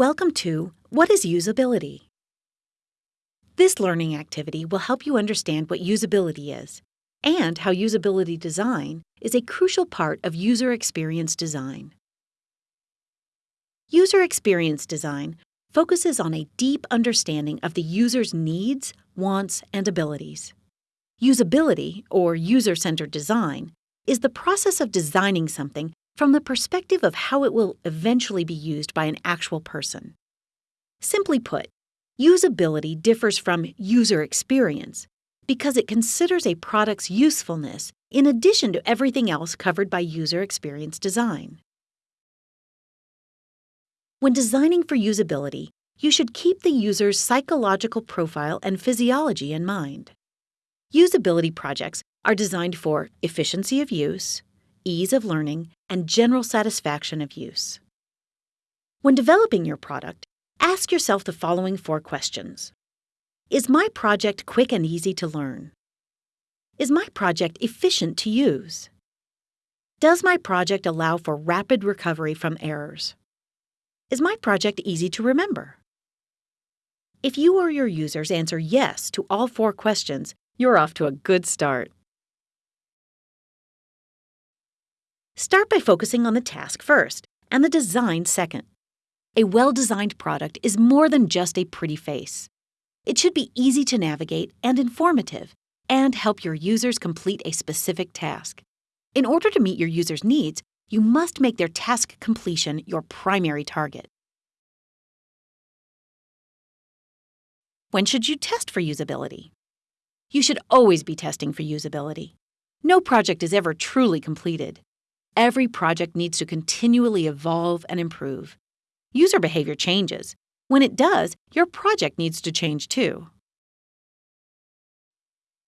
Welcome to What is Usability? This learning activity will help you understand what usability is and how usability design is a crucial part of user experience design. User experience design focuses on a deep understanding of the user's needs, wants, and abilities. Usability, or user centered design, is the process of designing something from the perspective of how it will eventually be used by an actual person. Simply put, usability differs from user experience because it considers a product's usefulness in addition to everything else covered by user experience design. When designing for usability, you should keep the user's psychological profile and physiology in mind. Usability projects are designed for efficiency of use, ease of learning, and general satisfaction of use. When developing your product, ask yourself the following four questions Is my project quick and easy to learn? Is my project efficient to use? Does my project allow for rapid recovery from errors? Is my project easy to remember? If you or your users answer yes to all four questions, you're off to a good start. Start by focusing on the task first and the design second. A well designed product is more than just a pretty face. It should be easy to navigate and informative, and help your users complete a specific task. In order to meet your users' needs, you must make their task completion your primary target. When should you test for usability? You should always be testing for usability. No project is ever truly completed. Every project needs to continually evolve and improve. User behavior changes. When it does, your project needs to change too.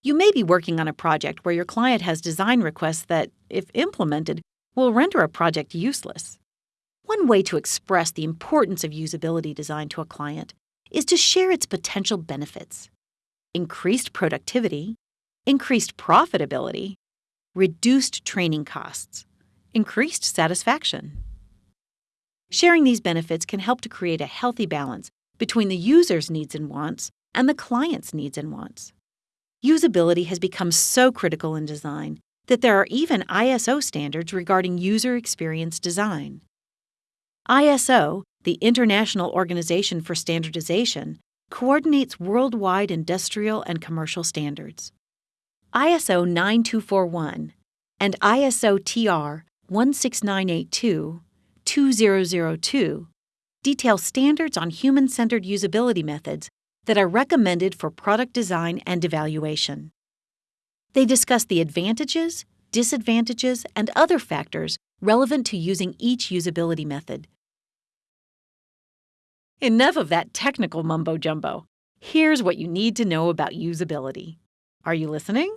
You may be working on a project where your client has design requests that, if implemented, will render a project useless. One way to express the importance of usability design to a client is to share its potential benefits increased productivity, increased profitability, reduced training costs, increased satisfaction. Sharing these benefits can help to create a healthy balance between the user's needs and wants and the client's needs and wants. Usability has become so critical in design that there are even ISO standards regarding user experience design. ISO, the International Organization for Standardization, coordinates worldwide industrial and commercial standards. ISO 9241 and ISO TR 16982 2002 detail standards on human centered usability methods that are recommended for product design and evaluation. They discuss the advantages, disadvantages, and other factors relevant to using each usability method. Enough of that technical mumbo jumbo. Here's what you need to know about usability. Are you listening?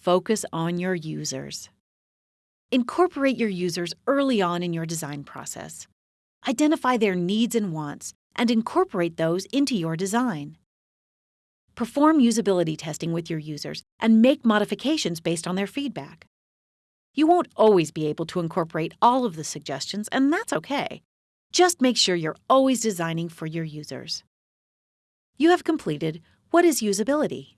Focus on your users. Incorporate your users early on in your design process. Identify their needs and wants and incorporate those into your design. Perform usability testing with your users and make modifications based on their feedback. You won't always be able to incorporate all of the suggestions, and that's okay. Just make sure you're always designing for your users. You have completed What is Usability?